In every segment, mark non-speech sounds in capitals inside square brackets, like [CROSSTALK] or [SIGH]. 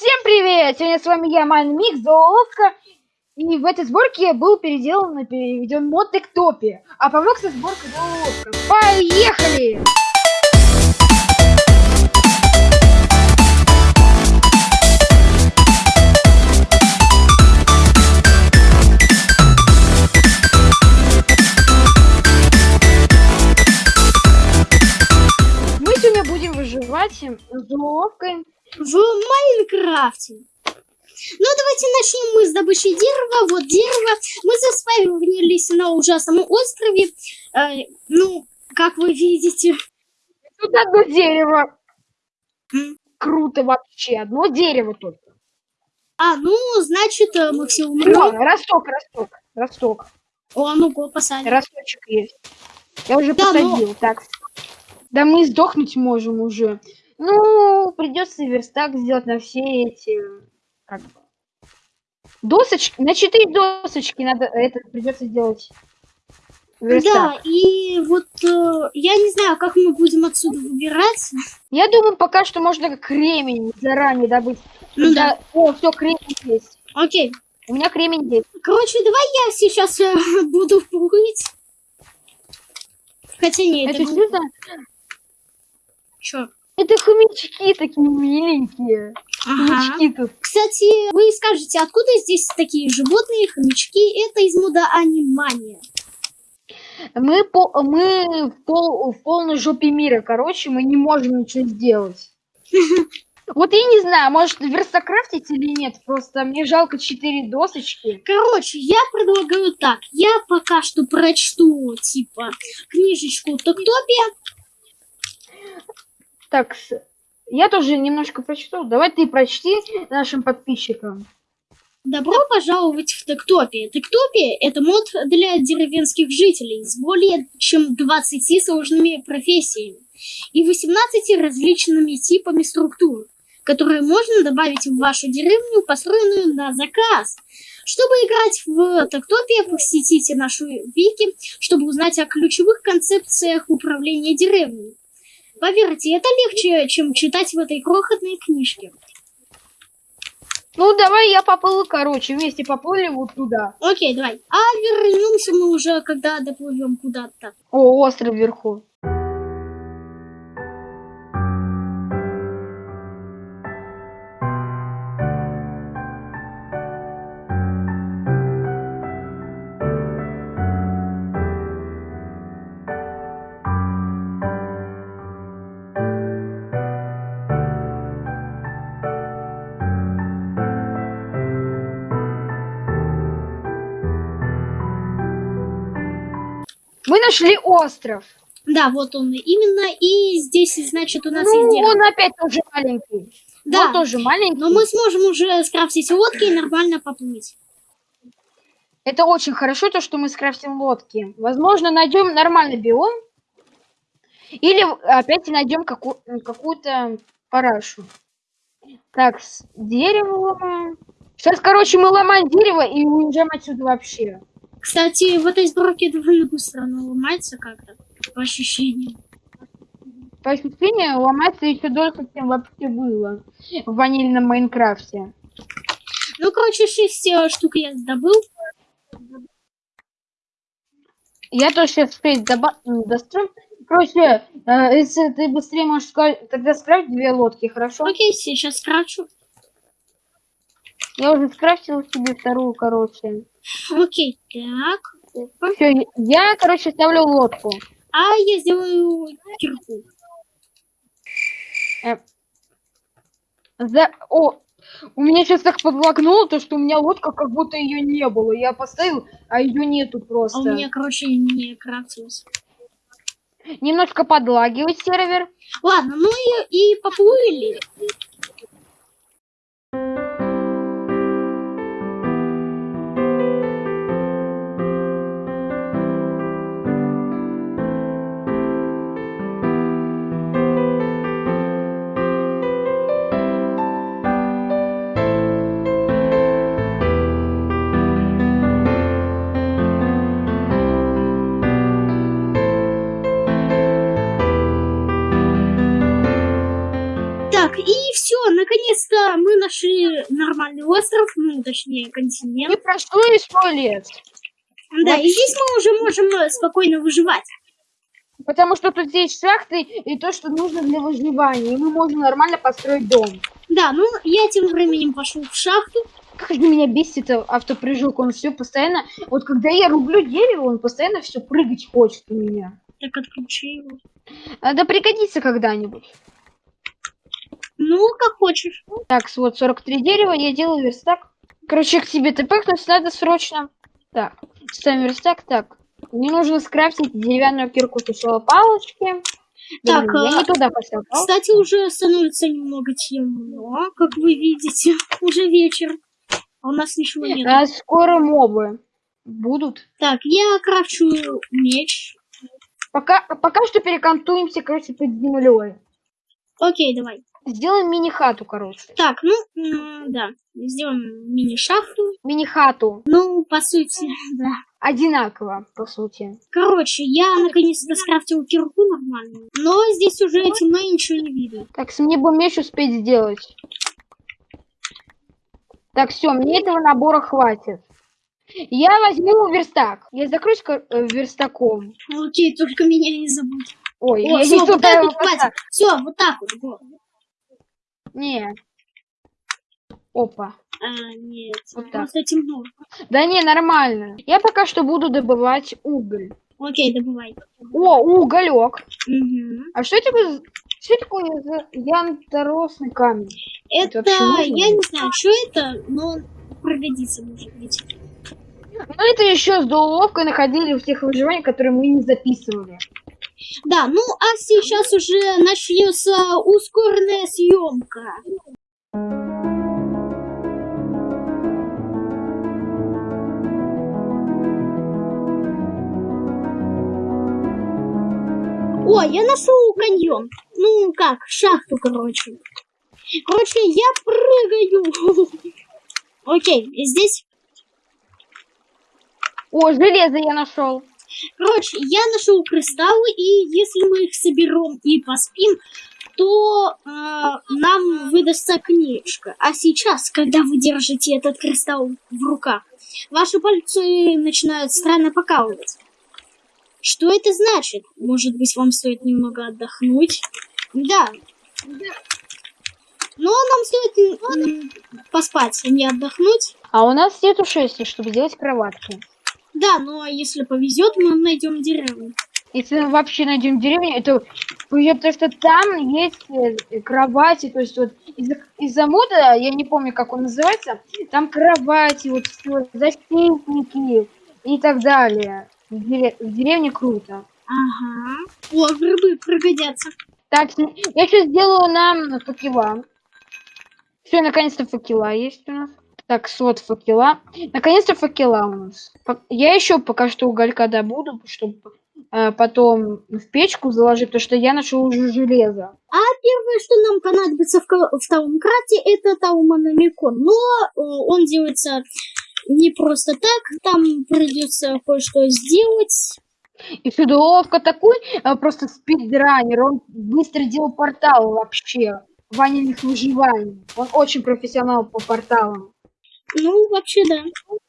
Всем привет! Сегодня с вами я, Мальмик, Золотка. И в этой сборке был переделан и переведен мод Эктопи. А помог со сборкой Золотка. Поехали! Мы сегодня будем выживать с уловкой. В Майнкрафте. Ну, давайте начнем мы с добычи дерева. Вот дерево. Мы заспавнились на ужасном острове. Э, ну, как вы видите. Тут одно дерево. Круто вообще. Одно дерево тут. А, ну, значит, э, мы все умрем. Вон, росток, росток, росток. О, ну-ка, посадим. Росточек есть. Я уже Да, но- посадил. Так. Да мы сдохнуть можем уже. Ну, придется верстак сделать на все эти... Как... Досочки. На четыре досочки надо... Это придется сделать. Верстак. Да, и вот э, я не знаю, как мы будем отсюда выбираться. Я думаю, пока что можно кремень заранее добыть. Ну да. О, все, кремень есть. Окей. У меня кремень есть. Короче, давай я сейчас э, [LAUGHS] буду плыть. Хотя нет, Это это... Чё? Это хомячки такие миленькие. Ага. Хомячки тут. Кстати, вы скажете, откуда здесь такие животные, хомячки? Это из мода Анимания. Мы, по, мы в, пол, в полной жопе мира, короче, мы не можем ничего сделать. [LAUGHS] Вот я не знаю, может верстокрафтить или нет, просто мне жалко четыре досочки. Короче, я предлагаю так. Я пока что прочту, типа, книжечку Токтопия. Так, я тоже немножко прочту. Давай ты прочти нашим подписчикам. Добро пожаловать в Токтопия. Токтопия – это мод для деревенских жителей с более чем 20 сложными профессиями и 18 различными типами структур, которые можно добавить в вашу деревню, построенную на заказ. Чтобы играть в Токтопия, посетите нашу вики, чтобы узнать о ключевых концепциях управления деревней. Поверьте, это легче, чем читать в этой крохотной книжке. Ну, давай я поплыл, короче, вместе поплыли вот туда. Окей, давай. А вернемся мы уже, когда доплывем куда-то. О, остров вверху. Нашли остров. Да, вот он именно. И здесь, значит, у нас есть Ну, дерево. он опять тоже маленький. Да, Он тоже маленький. но мы сможем уже скрафтить лодки и нормально поплыть. Это очень хорошо, то, что мы скрафтим лодки. Возможно, найдем нормальный биом. Или опять найдем каку- какую-то парашу. Так, дерево. Сейчас, короче, мы ломаем дерево и уезжаем отсюда вообще. Кстати, в этой сборке довольно быстро оно ломается как-то, по ощущениям. По ощущению, ломаться еще дольше, чем вообще было в ванильном Майнкрафте. Ну, короче, шесть э, штук я добыл. Я тоже сейчас спеть дострою. Короче, э, если ты быстрее можешь сказать, тогда скрафт две лодки, хорошо? Окей, сейчас скрафчу. Я уже скрафтила себе вторую, короче. Окей, так. Опа. Все, я, короче, ставлю лодку. А я сделаю кирку. За... О, у меня сейчас так подлагнуло, то, что у меня лодка, как будто ее не было. Я поставил, а ее нету просто. А у меня, короче, не крафтилось. Немножко подлагивает сервер. Ладно, ну и, и поплыли. Нашли нормальный остров, ну, точнее, континент. прошло и сто лет. Да, и здесь мы уже можем э, спокойно выживать. Потому что тут есть шахты и то, что нужно для выживания. И мы можем нормально построить дом. Да, ну, я тем временем пошел в шахту. Как же меня бесит этот автопрыжок. Он все постоянно... Вот когда я рублю дерево, он постоянно все прыгать хочет у меня. Так, отключи его. А, Да пригодится когда-нибудь. Ну, как хочешь. Так, вот 43 дерева, я делаю верстак. Короче, к тебе тпхнуть надо срочно. Так, ставим верстак. Так, мне нужно скрафтить деревянную кирку сначала палочки. Так, Блин, я а, не туда поставил. Кстати, уже становится немного темно, как вы видите. [LAUGHS] Уже вечер. А у нас ничего нет. А скоро мобы будут. Так, я крафчу меч. Пока, пока что перекантуемся, короче, под землей. Окей, давай. Сделаем мини-хату, короче. Так, ну, да, сделаем мини-шахту. Мини-хату. Ну, по сути, [LAUGHS] да. Одинаково, по сути. Короче, я наконец-то скрафтил кирку нормальную. Но здесь уже темно и ничего не видно. Так, мне бы меч успеть сделать. Так, все, мне этого набора хватит. Я возьму верстак. Я закроюсь э, верстаком. Окей, только меня не забудь. Ой, О, я все, не вот так вот хватит. Все, вот так вот. Не. Опа. А, нет, Вот так. просто темно. Да не, нормально. Я пока что буду добывать уголь. Окей, добывай. О, уголек. Мгм. А что это за- Что такое за янторосный камень? Это Это, я не знаю, что это, но пригодится, может быть. Ну, это еще с уловкой находили в тех выживаниях, которые мы не записывали. Да, ну а сейчас уже начнется ускоренная съемка. О, я нашел каньон. Ну как, шахту, короче. Короче, я прыгаю. [LAUGHS] Окей, здесь О, железо я нашел. Короче, я нашел кристаллы, и если мы их соберем и поспим, то э, нам выдастся книжка. А сейчас, когда вы держите этот кристалл в руках, ваши пальцы начинают странно покалывать. Что это значит? Может быть, вам стоит немного отдохнуть? Да. Но нам стоит поспать, а не отдохнуть. А у нас нету шести, чтобы сделать кроватки. Да, но если повезет, мы найдем деревню. Если мы вообще найдем деревню, это повезет, потому что там есть э, кровати, то есть вот из-за из-за мода, я не помню, как он называется, там кровати, вот всё, защитники и так далее. В, дере- в деревне круто. Ага. О, грибы пригодятся. Так, я сейчас сделаю нам факела. Все, наконец-то факела есть у нас. Так, сот факела. Наконец-то факела у нас. Я еще пока что уголька добуду, чтобы э, потом в печку заложить, потому что я нашел уже железо. А первое, что нам понадобится в, в Таумкрате, это Тауманамикон. Но э, он делается не просто так, там придется кое-что сделать. И Федуловка такой э, просто спидранер, он быстро делал портал вообще. Ваниных выживаний. Он очень профессионал по порталам. Ну, вообще, да.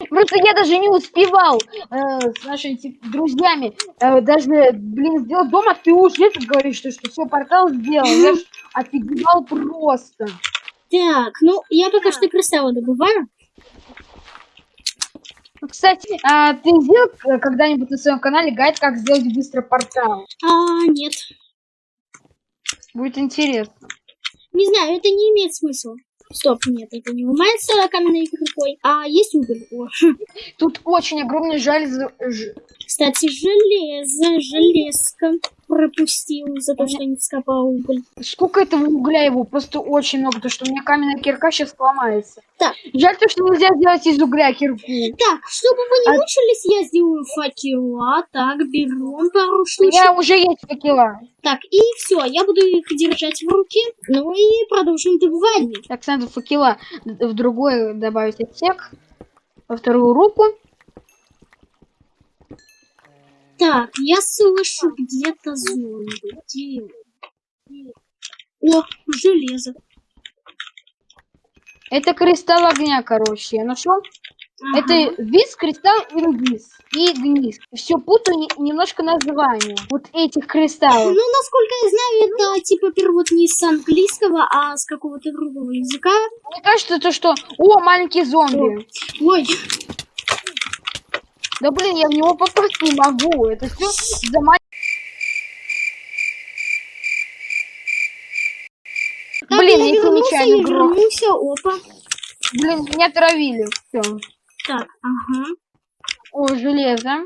Просто я даже не успевал э, с нашими типа, друзьями э, даже, блин, сделать дом, а ты уже это говоришь, что, что все, портал сделал. Я ж [LAUGHS] офигевал просто. Так, ну, я пока что кристаллы добываю. Кстати, а ты сделал э, когда-нибудь на своем канале гайд, как сделать быстро портал? А, нет. Будет интересно. Не знаю, это не имеет смысла. Стоп, нет, это не ломается каменной рукой. А есть уголь. О. Тут очень огромный жаль... Кстати, железо, железка пропустил за то, что не вскопал уголь. Сколько этого угля его? Просто очень много, потому что у меня каменная кирка сейчас сломается. Так. Жаль то, что нельзя сделать из угля кирку. Так, чтобы вы не А- мучились, я сделаю факела. Так, берем пару У штучек. меня уже есть факела. Так, и все, я буду их держать в руке. Ну и продолжим добывание. Так, надо факела в другой добавить отсек. Во вторую руку. Так, я слышу где-то зомби. Где? О, железо. Это кристалл огня, короче. Я нашел. Ага. Это виз, кристалл, инвиз и гниз. Все путаю не- немножко название вот этих кристаллов. Ну, насколько я знаю, это типа перевод не с английского, а с какого-то другого языка. Мне кажется, то что... О, маленький зомби. Ой, Да блин, я в него попасть не могу. Это все за ма- так, Блин, я я вернулся, опа. Блин, меня травили. Все. Так, ага. О, железо.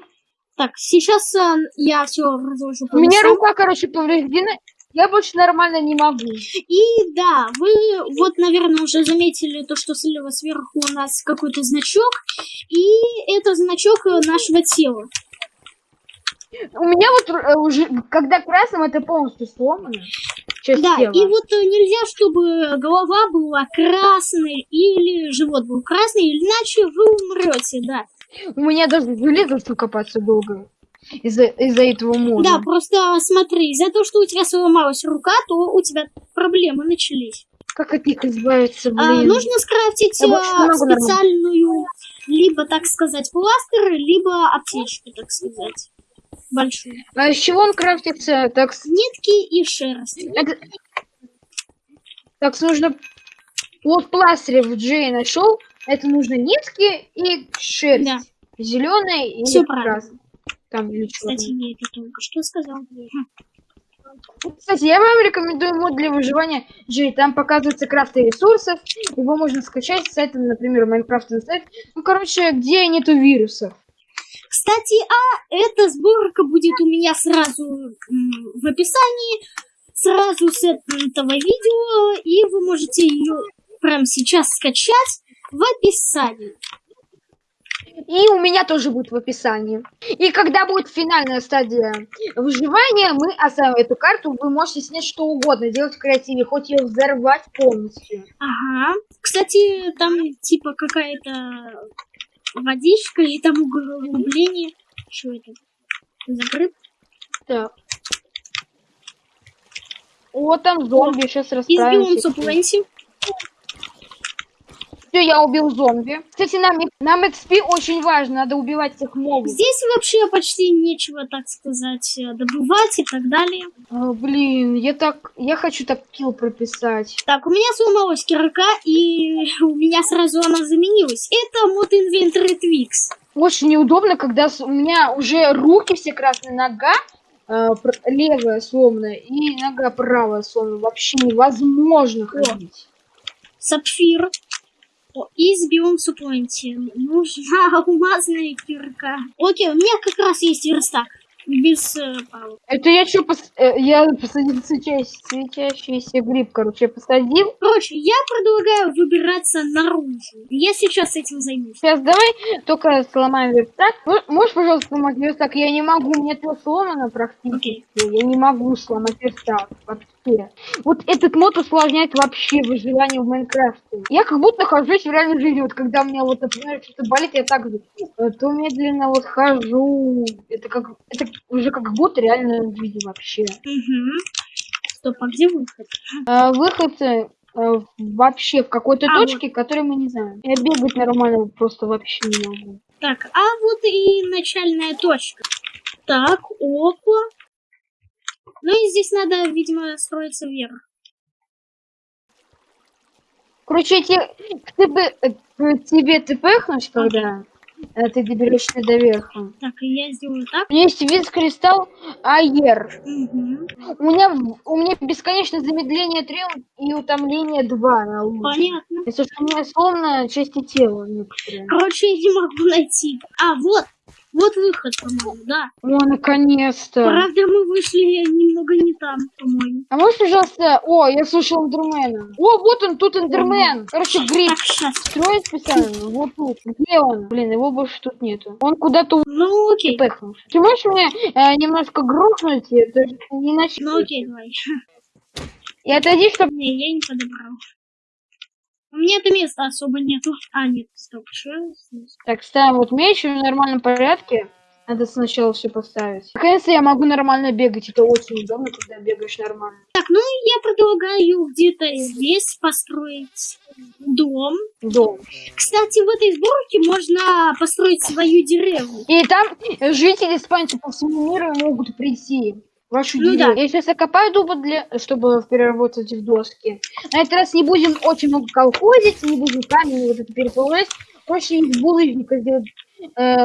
Так, сейчас а, я все разложу У меня рука, короче, повреждена. Я больше нормально не могу. И да, вы вот, наверное, уже заметили то, что слева сверху у нас какой-то значок, и это значок э, нашего тела. У меня вот э, уже, когда красным, это полностью сломано. Часть Да, тела. и вот э, нельзя, чтобы голова была красной или живот был красный, иначе вы умрете, да. У меня даже железо что копаться долго. Из-за из этого мода. Да, просто смотри, из-за того, что у тебя сломалась рука, то у тебя проблемы начались. Как от них избавиться, А, блин? нужно скрафтить а, могу нормально. специальную, либо, так сказать, пластырь, либо аптечку, так сказать, большую. А из чего он крафтится? Так, Нитки и шерсть. это- так, нужно... Вот пластырь в Джей нашел. Это нужно нитки и шерсть. Да. Зеленый и Всё правильно. Там или Кстати, я это только что сказал. Кстати, я вам рекомендую мод для выживания Джей. Там показываются крафты ресурсов. Его можно скачать с сайта, например, Minecraft сайт. Ну, короче, где нету вирусов. Кстати, а эта сборка будет у меня сразу в описании, сразу с этого видео, и вы можете ее прямо сейчас скачать в описании. И у меня тоже будет в описании. И когда будет финальная стадия выживания, мы оставим эту карту. Вы можете снять что угодно, делать в креативе, хоть ее взорвать полностью. Ага. Кстати, там типа какая-то водичка и там углубление. Что это? Закрыт? Так. О, там зомби, сейчас Избил он расправимся. Все, я убил зомби. Кстати, нам, нам XP очень важно, надо убивать этих мобов. Здесь вообще почти нечего, так сказать, э, добывать и так далее. А, блин, я так, я хочу так килл прописать. Так, у меня сломалась кирка, и у меня сразу она заменилась. Это мод Inventory Twix. Очень неудобно, когда у меня уже руки все красные, нога э, левая сломана и нога правая сломана. Вообще невозможно ходить. Сапфир. О, из биом Супленти. Нужна [LAUGHS] алмазная кирка. Окей, у меня как раз есть верстак. Без э, палок. Это я что, я посадил светящийся, светящийся гриб, короче, посадил. Короче, я предлагаю выбираться наружу. Я сейчас этим займусь. Сейчас давай только сломаем верстак. Можешь, пожалуйста, сломать верстак? Я не могу, у меня это сломано практически. Окей. Я не могу сломать верстак вообще. Вот этот мод усложняет вообще выживание в Майнкрафте. Я как будто нахожусь в реальной жизни. Вот когда у меня вот, например, что-то болит, я так же, э, то медленно вот хожу. Это как это уже как будто реальная жизнь вообще. Угу. Стоп, а где выход? А, выход э, э, вообще в какой-то А, точке, которую мы не знаем. Я бегать нормально просто вообще не могу. Так, а вот и начальная точка. Так, опа. Ну и здесь надо, видимо, строиться вверх. Короче, те, ты бы, э, к тебе ты пыхнешь, когда э, ты доберешься до верха. Так, и я сделаю так. У меня есть вид кристалл Айер. Угу. У меня, у меня бесконечное замедление 3 и утомление 2 на луне. Понятно. Если что, у меня словно части тела некоторые. Короче, я не могу найти. А, вот. Вот выход, по-моему, да. О, наконец-то. Правда, мы вышли немного не там, по-моему. А можешь, пожалуйста... О, я слышал эндермена. О, вот он, тут эндермен. Короче, сейчас. строит специально. Вот тут. Где он? Блин, его больше тут нету. Он куда-то Ну, окей. пыхнул. Ты можешь мне э, немножко грохнуть? Это же не иначе. Ну, окей, давай. И отойди, чтобы... Не, я не подобрал. У меня-то места особо нету. А, нет, стоп, что? Так, ставим вот меч в нормальном порядке. Надо сначала все поставить. Наконец-то я могу нормально бегать. Это очень удобно, когда бегаешь нормально. Так, ну я предлагаю где-то здесь построить дом. Дом. Кстати, в этой сборке можно построить свою деревню. И там жители Испании по всему миру могут прийти. Вашу Ну деревню. да. Я сейчас окопаю дубы, для, чтобы переработать в доски. На этот раз не будем очень много колхозить, не будем камень вот это переплавлять. Проще из булыжника сделать э,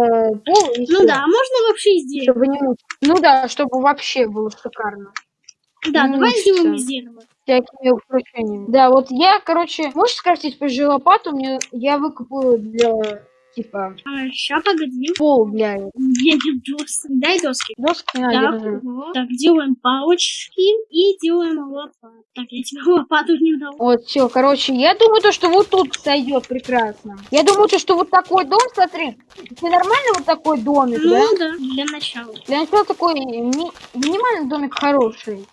пол и Ну всё, да, а можно вообще из дерева. Чтобы не. Ну да, чтобы вообще было шикарно. Да, ну, давай сделаем из дерева. всякими украшениями. Да, вот я, короче, можешь скрафтить позже лопату? Мне я выкупаю для типа А, ща, погоди. пол для не доски. Дай доски. доски на Так, держи. вот. так, делаем палочки и делаем лопату. Так, я тебе [LAUGHS] лопату не дал. Вот, все, короче, я думаю, то, что вот тут сойдет прекрасно. Я думаю, то, что вот такой дом, смотри, это нормально вот такой домик, да? Ну да, для начала. Для начала такой ми- минимальный домик хороший.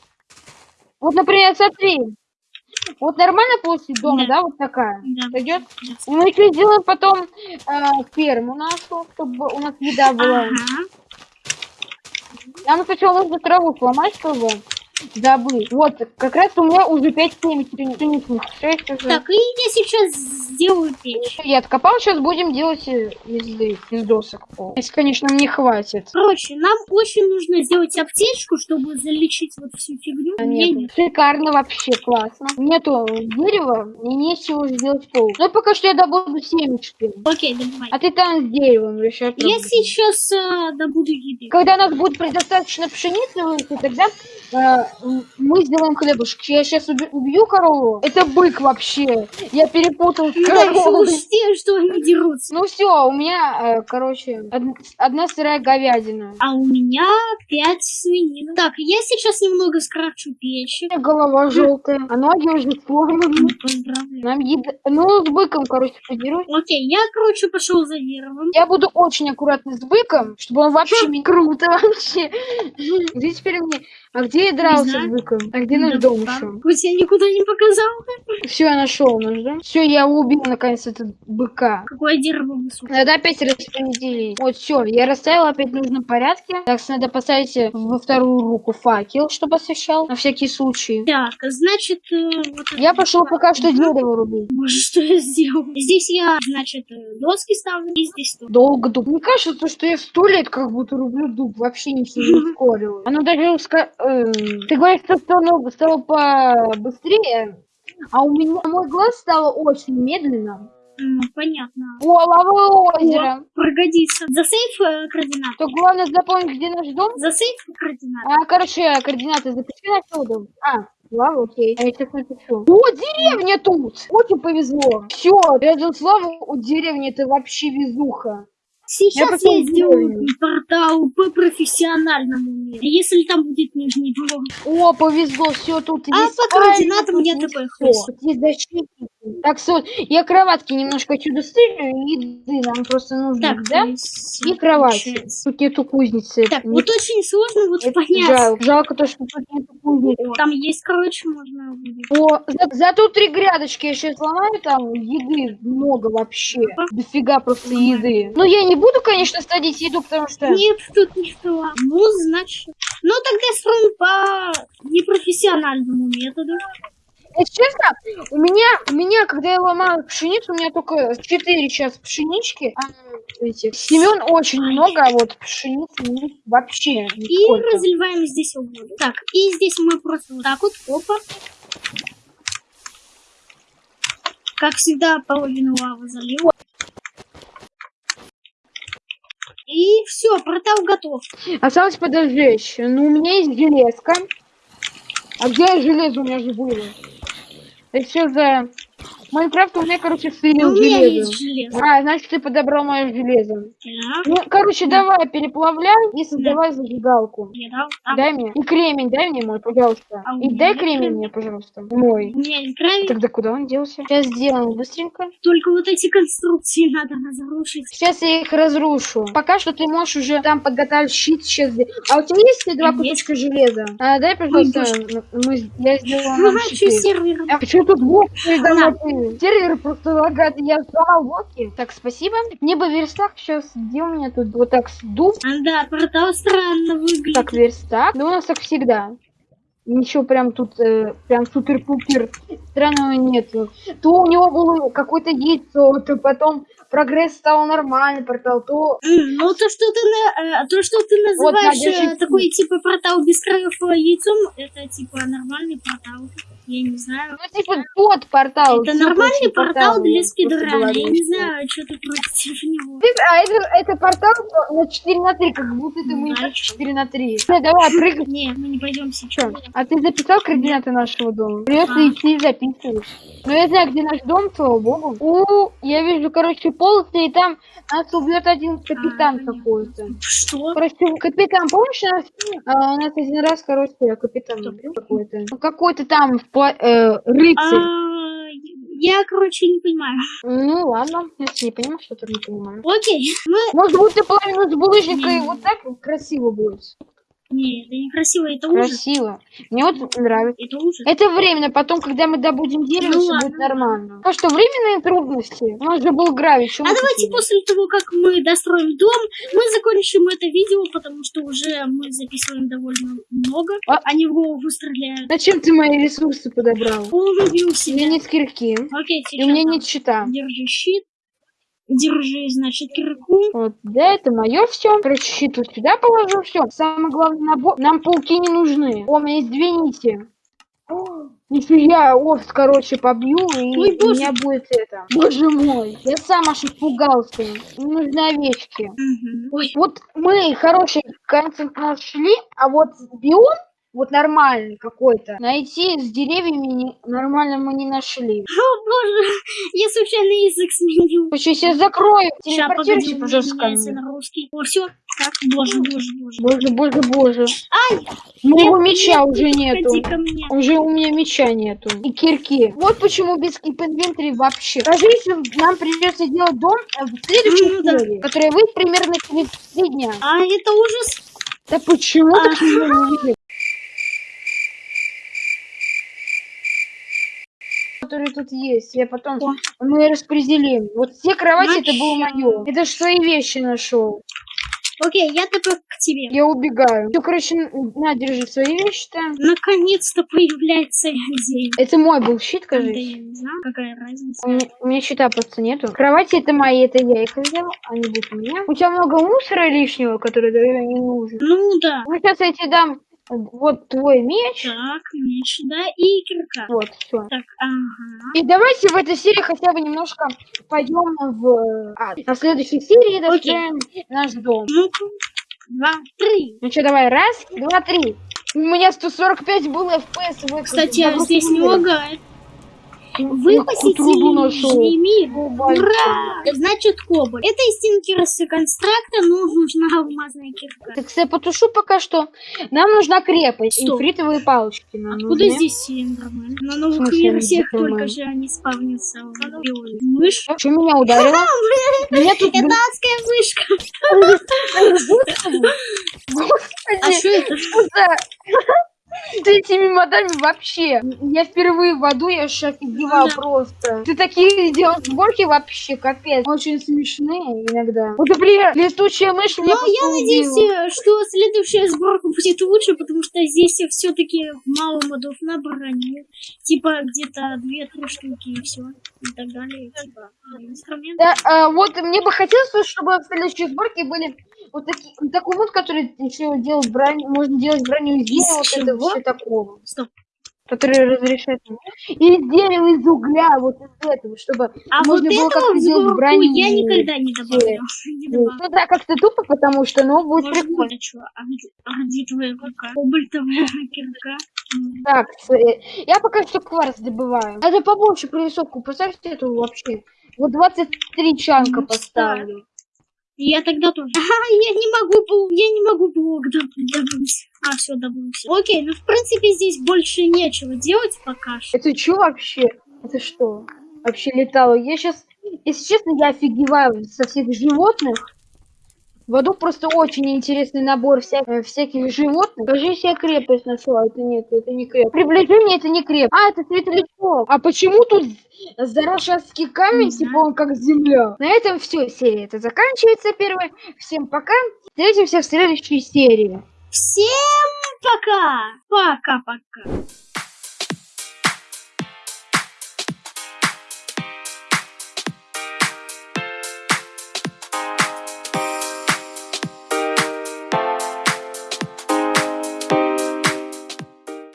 Вот, например, смотри, вот нормально площадь дома, Да. да, вот такая? Да. И мы еще сделаем потом э, ферму нашу, чтобы у нас еда была. Ага. Нам сначала нужно траву сломать, чтобы добыть. Вот, как раз у меня уже 5 семечек, 6 уже. Так, и я сейчас сделаю печь. Я откопал, сейчас будем делать э, из, из досок пол. Если, конечно, мне хватит. Короче, нам очень нужно сделать аптечку, чтобы залечить вот всю фигню. А нету. Шикарно вообще, классно. Нету дерева, и нечего сделать пол. Ну, пока что я добуду семечки. Окей, давай. А ты там с деревом решай. Я сейчас э, добуду еды. Когда у нас будет предостаточно пшеницы тогда э, мы сделаем хлебушек. Я сейчас убью корову. Это бык вообще. Я перепутал с да, еще коровой. учти, что они дерутся. Ну все, у меня, э, короче, од- одна сырая говядина. А у меня пять свинин. Так, я сейчас немного скрафчу печи. Голова желтая, а ноги уже сломаны. Нам еда... Ну, с быком, короче, подерусь. Окей, я, короче, пошел за деревом. Я буду очень аккуратный с быком, чтобы он вообще. Круто [LAUGHS] вообще. Где теперь мне... А где я дрался с быком? А где наш дом еще? Хоть я никуда не показал. Все, я нашел наш дом. Все, я убил наконец этого быка. Какое дерево высокое. Надо опять распределить. Вот, все, я расставил опять в нужном порядке. Так, надо поставить э, во вторую руку факел, чтобы освещал, на всякий случай. Так, значит, э, вот Я пошел пока что дерево рубить. Боже, что я сделал? Здесь я, значит, э, доски ставлю, и здесь. Долго дуб. Мне кажется, то, что я сто лет как будто рублю дуб. Вообще ничего не ускорилось. Оно даже Ты говоришь, что стало, стало побыстрее, а у меня мой глаз стало очень медленно. Понятно. О, лавовое озеро. Пригодится. Засейф э, координаты. То главное запомнить, где наш дом. Засейф координаты. А, короче, координаты запиши на свой дом. А, Слава, окей. А я сейчас напишу. О, деревня тут! Очень повезло. Все, рядом Слава, у деревни это вообще везуха. Сейчас потом я сделаю портал по профессиональному миру. Если там будет нижний блок. О, повезло, все тут А есть. по координатам Ай, я тут такой есть защитники. Так, Соль, я кроватки немножко чудо стырю, еды нам просто нужно, Так, да? И кровать. Тут нету кузницы. Так, Не- вот очень сложно вот это понять. жалко. Жалко то, что тут нету кузницы. Там есть, короче, можно. О, за- зато три грядочки я сейчас сломаю, там еды много вообще. Дофига просто еды. Ну, я не буду, конечно, садить еду, потому что... Нет, тут ничего. Ну, значит. Ну, тогда строим по непрофессиональному методу. Если честно, у меня, у меня, когда я ломаю пшеницу, у меня только 4 сейчас пшенички. А, эти, семен очень много, а вот пшеницы ну, вообще И нисколько. разливаем здесь воду. Так, и здесь мы просто вот так вот, опа. Как всегда, половину лавы залил. И все, портал готов. Осталось подожечь. Ну, у меня есть железка. А где железо у меня же было? Все за... Майнкрафт у меня, короче, У слил меня железо. А, значит, ты подобрал мое железо. Так, Ну, короче, давай, переплавляй и создавай зажигалку. я дал. А, Дай мне. И кремень дай мне мой, пожалуйста. А И дай кремень мне, пожалуйста. Мой. Есть гравий. Тогда куда он делся? Сейчас сделаем быстренько. Только вот эти конструкции надо разрушить. Сейчас я их разрушу. Пока что ты можешь уже там подготовить щит. Сейчас... А у тебя есть два Есть. кусочка железа? А, дай, пожалуйста, Ой, мы, я сделаю Ну, нам что сервер? А почему тут блок передо мной сервер. Сервер просто лагает, я сломал блоки. Так, спасибо. Мне бы верстак сейчас, где у меня тут вот так дуб. А, да, портал странно выглядит. Так, верстак. Ну, у нас так всегда. Ничего прям тут, э, прям супер-пупер странного нету. То у него было какое-то яйцо, то потом прогресс стал нормальный портал, то... Ну, то, что ты, на- э, то, что ты Вот, называешь Надя, э, такой, типа, портал без краев э, яйцом, это, типа, нормальный портал. Я не знаю. Ну, типа, тот портал. Это нормальный очень портал для спидрана. Я не знаю, что ты против него. Ты- А это, это портал на 4 на 3, как будто это мы Да, 4 на 3. Ну, давай, прыгай. Не, мы не пойдем сейчас. А ты записал координаты нашего дома? Придется А. идти и записывать. Но я знаю, где наш дом, слава богу. У, я вижу, короче, полосы, и там нас убьет один капитан понятно. какой-то. Что? Короче, капитан, помнишь, у нас, а, у нас один раз, короче, капитан убил какой-то. Ну, какой-то там пла- э, рыцарь. А, я, короче, не понимаю. Ну, ладно, если не понимаешь, что-то не понимаю. Окей, мы... Может ты половину с булыжника и вот так красиво будет. Не, это некрасиво, это ужас. Красиво. Мне вот нравится. Это ужас. Это временно, потом, когда мы добудем дерево, Ну все ладно. будет нормально. Потому что временные трудности. У нас же был гравий. А давайте хотели? после того, как мы достроим дом, мы закончим это видео, потому что уже мы записываем довольно много. А- Они в голову стреляют. Зачем ты мои ресурсы подобрал? Он убил У меня себя. нет кирки. Окей, И у меня сейчас нет щита. держи щит. Держи, значит, кирку. Вот, да, это мое все. Короче, щит вот сюда положу, все. Самое главное, набор- нам пауки не нужны. О, у меня есть две нити. О, Нифига, овц, короче, побью, и Ой, у меня будет это. Боже мой, я сам аж испугался. Мне нужны овечки. Ой, Вот мы хороший контент нашли, а вот биом, вот нормальный какой-то, найти с деревьями не- нормально мы не нашли. о боже, я случайно язык сменил. Короче, я сейчас закрою. Сейчас, погоди, пожалуйста, на русский. О, все. Так, боже, боже, боже. Боже, боже, боже. Ай! Моего Нет, меча нет, уже не нету. Уже у меня меча нету. И кирки. Вот почему без inventory вообще. Если нам придется делать дом э, в следующей Ну да. серии, которая выйдет примерно через три дня. А это ужас. Да почему А. так не которые тут есть, я потом О. мы распределим. Вот все кровати это было мое. Это ж свои вещи нашел. Окей, я теперь к тебе. Я убегаю. Все, короче, на, держи свои вещи-то. Наконец-то появляется день. Это мой был щит, Да кажется. я не знаю, какая разница. У меня, у меня щита просто нету. Кровати это мои, это я их взял, они будут у меня. У тебя много мусора лишнего, который да, не нужен. Ну да. Ну, сейчас я тебе дам вот твой меч. Так, меч, да, и кирка. Вот, все. Так, ага. И давайте в этой серии хотя бы немножко пойдем в... А, на следующей серии достроим наш дом. Два, три. Ну что, давай, раз, два, три. У меня 145 было FPS в Кстати, а загрузке здесь не лагает. Вы Я какую труду нашел. Бывает. Ура! Значит, кобальт. Это из Тинкерса констракта, но нужна алмазная кирка. Так, я потушу пока что. Нам нужна крепость. Стоп. Инфритовые палочки нам Откуда нужны. здесь Силендермен? На новых версиях только же они спавнятся. Мышь? Что меня ударило? [LAUGHS] Меня тут... Это адская. [LAUGHS] Господи, А что это? С этими модами вообще. Я впервые в аду, я аж офигевал Да. просто. Ты такие делал сборки вообще, капец. Очень смешные иногда. Вот, например, летучая мышь меня Ну, я надеюсь, что следующая сборка будет лучше, потому что здесь все-таки мало модов на броню. Типа где-то две-три штуки и все. И так далее. Типа инструменты. Да, а, вот мне бы хотелось, чтобы в следующей сборке были вот такие, такой мод, который еще делать броню, можно делать броню из дерева, вот это чего? все такого. Стоп. Который разрешает. И из дерева, из угля, вот из этого, чтобы А можно вот было этого как-то сделать броню. я никогда не добавлял. [LAUGHS] Не Ну добавлял. да, как-то тупо, потому что, ну, будет Может прикольно. быть, а чё? А где, а где твоя рука? Кобальтовая [LAUGHS] кирка. Так, э, я пока что кварц добываю. Надо побольше прорисовку поставьте эту вообще. Вот 23 чанка Ну, поставлю. Я тогда тоже. Ага, я не могу, я не могу блок доб- добыть. А, все, добылся. Окей, ну в принципе здесь больше нечего делать пока что. Это что вообще? Это что? Вообще летало. Я сейчас, если честно, я офигеваю со всех животных. В аду просто очень интересный набор вся... э, всяких животных. Скажи себе крепость нашла. Это нет, это не крепость. Приближение это не крепость. А, это светлячок. А почему тут Зарашевский камень, типа он как земля? На этом все, серия это заканчивается первая. Всем пока. Встретимся в следующей серии. Всем пока! Пока-пока!